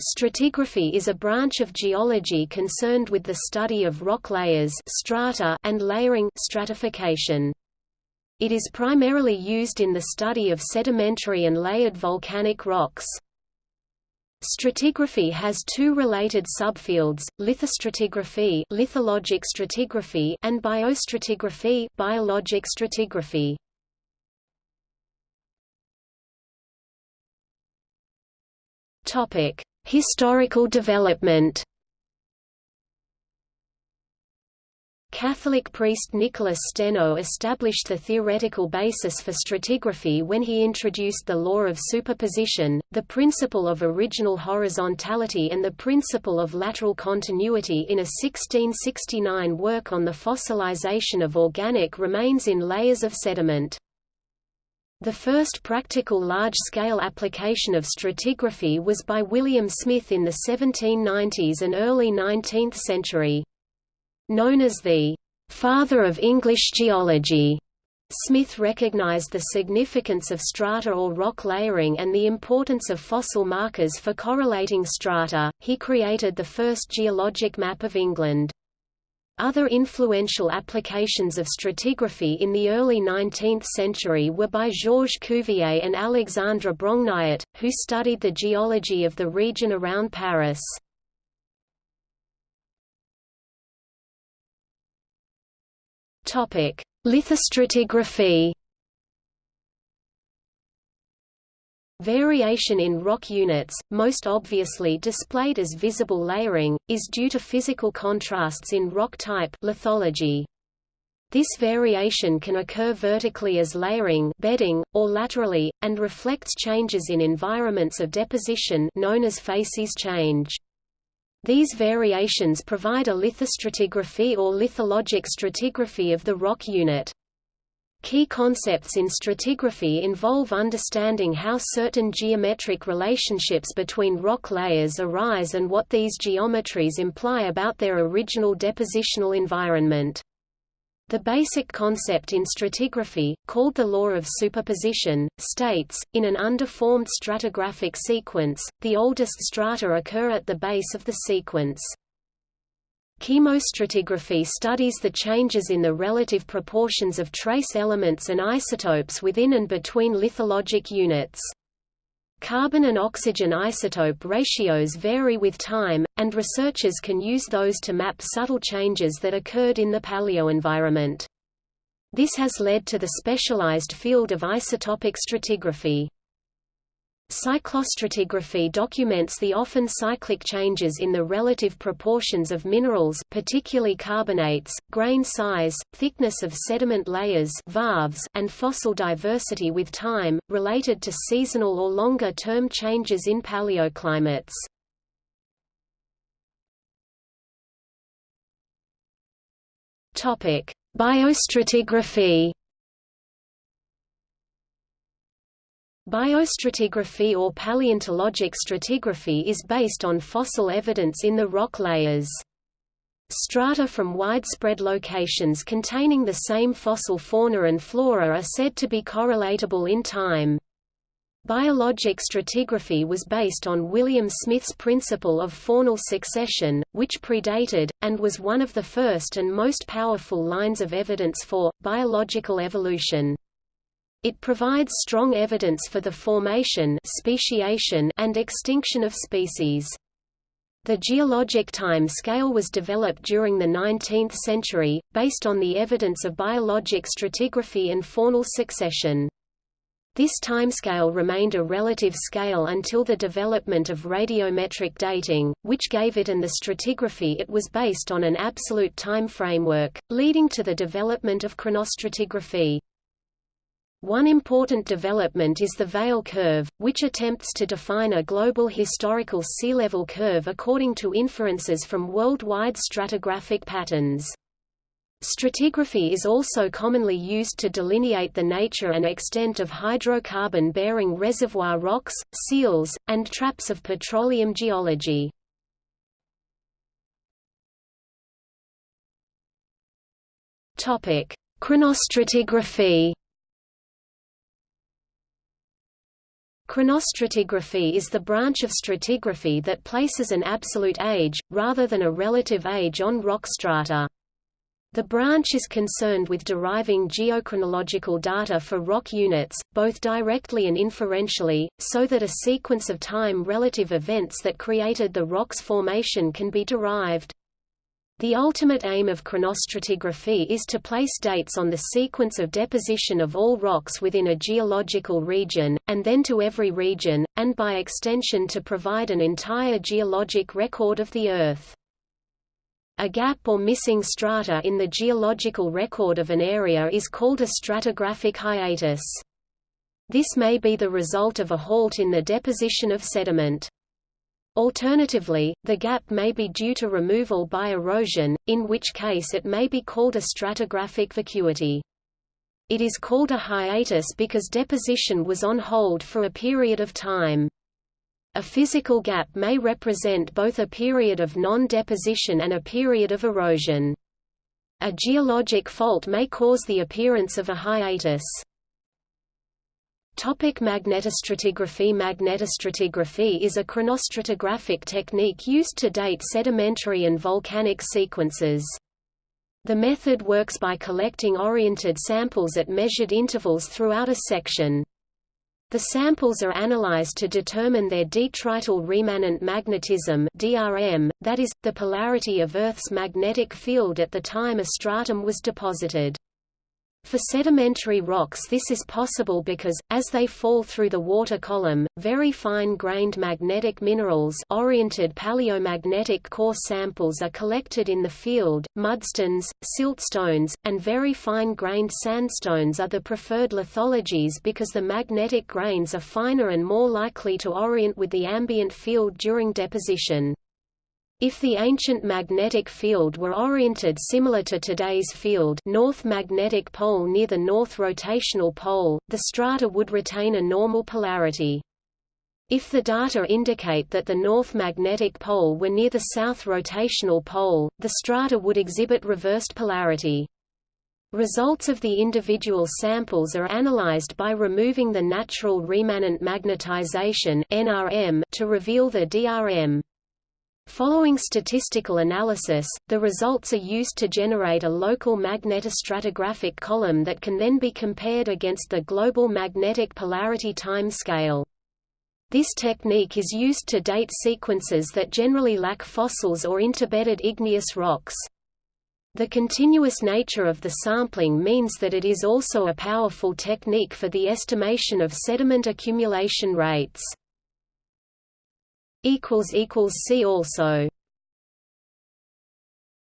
Stratigraphy is a branch of geology concerned with the study of rock layers strata and layering stratification. It is primarily used in the study of sedimentary and layered volcanic rocks. Stratigraphy has two related subfields, lithostratigraphy, lithologic stratigraphy and biostratigraphy, biologic stratigraphy. Topic: Historical development Catholic priest Nicholas Steno established the theoretical basis for stratigraphy when he introduced the law of superposition, the principle of original horizontality and the principle of lateral continuity in a 1669 work on the fossilization of organic remains in layers of sediment. The first practical large-scale application of stratigraphy was by William Smith in the 1790s and early 19th century. Known as the «father of English geology», Smith recognized the significance of strata or rock layering and the importance of fossil markers for correlating strata. He created the first geologic map of England. Other influential applications of stratigraphy in the early 19th century were by Georges Cuvier and Alexandre Brongniart, who studied the geology of the region around Paris. Lithostratigraphy Variation in rock units, most obviously displayed as visible layering, is due to physical contrasts in rock type lithology. This variation can occur vertically as layering bedding, or laterally, and reflects changes in environments of deposition known as facies change. These variations provide a lithostratigraphy or lithologic stratigraphy of the rock unit. Key concepts in stratigraphy involve understanding how certain geometric relationships between rock layers arise and what these geometries imply about their original depositional environment. The basic concept in stratigraphy, called the law of superposition, states, in an undeformed stratigraphic sequence, the oldest strata occur at the base of the sequence. Chemostratigraphy studies the changes in the relative proportions of trace elements and isotopes within and between lithologic units. Carbon and oxygen isotope ratios vary with time, and researchers can use those to map subtle changes that occurred in the paleoenvironment. This has led to the specialized field of isotopic stratigraphy. Cyclostratigraphy documents the often cyclic changes in the relative proportions of minerals particularly carbonates, grain size, thickness of sediment layers varves, and fossil diversity with time, related to seasonal or longer-term changes in paleoclimates. Biostratigraphy Biostratigraphy or paleontologic stratigraphy is based on fossil evidence in the rock layers. Strata from widespread locations containing the same fossil fauna and flora are said to be correlatable in time. Biologic stratigraphy was based on William Smith's principle of faunal succession, which predated, and was one of the first and most powerful lines of evidence for, biological evolution. It provides strong evidence for the formation speciation and extinction of species. The geologic time scale was developed during the 19th century, based on the evidence of biologic stratigraphy and faunal succession. This timescale remained a relative scale until the development of radiometric dating, which gave it and the stratigraphy it was based on an absolute time framework, leading to the development of chronostratigraphy. One important development is the Vail curve, which attempts to define a global historical sea level curve according to inferences from worldwide stratigraphic patterns. Stratigraphy is also commonly used to delineate the nature and extent of hydrocarbon-bearing reservoir rocks, seals, and traps of petroleum geology. Chronostratigraphy Chronostratigraphy is the branch of stratigraphy that places an absolute age, rather than a relative age on rock strata. The branch is concerned with deriving geochronological data for rock units, both directly and inferentially, so that a sequence of time-relative events that created the rock's formation can be derived. The ultimate aim of chronostratigraphy is to place dates on the sequence of deposition of all rocks within a geological region, and then to every region, and by extension to provide an entire geologic record of the Earth. A gap or missing strata in the geological record of an area is called a stratigraphic hiatus. This may be the result of a halt in the deposition of sediment. Alternatively, the gap may be due to removal by erosion, in which case it may be called a stratigraphic vacuity. It is called a hiatus because deposition was on hold for a period of time. A physical gap may represent both a period of non-deposition and a period of erosion. A geologic fault may cause the appearance of a hiatus. Topic magnetostratigraphy Magnetostratigraphy is a chronostratigraphic technique used to date sedimentary and volcanic sequences. The method works by collecting oriented samples at measured intervals throughout a section. The samples are analyzed to determine their detrital remanent magnetism DRM, that is, the polarity of Earth's magnetic field at the time a stratum was deposited. For sedimentary rocks this is possible because, as they fall through the water column, very fine-grained magnetic minerals oriented paleomagnetic core samples are collected in the field, mudstones, siltstones, and very fine-grained sandstones are the preferred lithologies because the magnetic grains are finer and more likely to orient with the ambient field during deposition. If the ancient magnetic field were oriented similar to today's field north magnetic pole near the north rotational pole, the strata would retain a normal polarity. If the data indicate that the north magnetic pole were near the south rotational pole, the strata would exhibit reversed polarity. Results of the individual samples are analyzed by removing the natural remanent magnetization to reveal the DRM. Following statistical analysis, the results are used to generate a local magnetostratigraphic column that can then be compared against the global magnetic polarity time scale. This technique is used to date sequences that generally lack fossils or interbedded igneous rocks. The continuous nature of the sampling means that it is also a powerful technique for the estimation of sediment accumulation rates. See also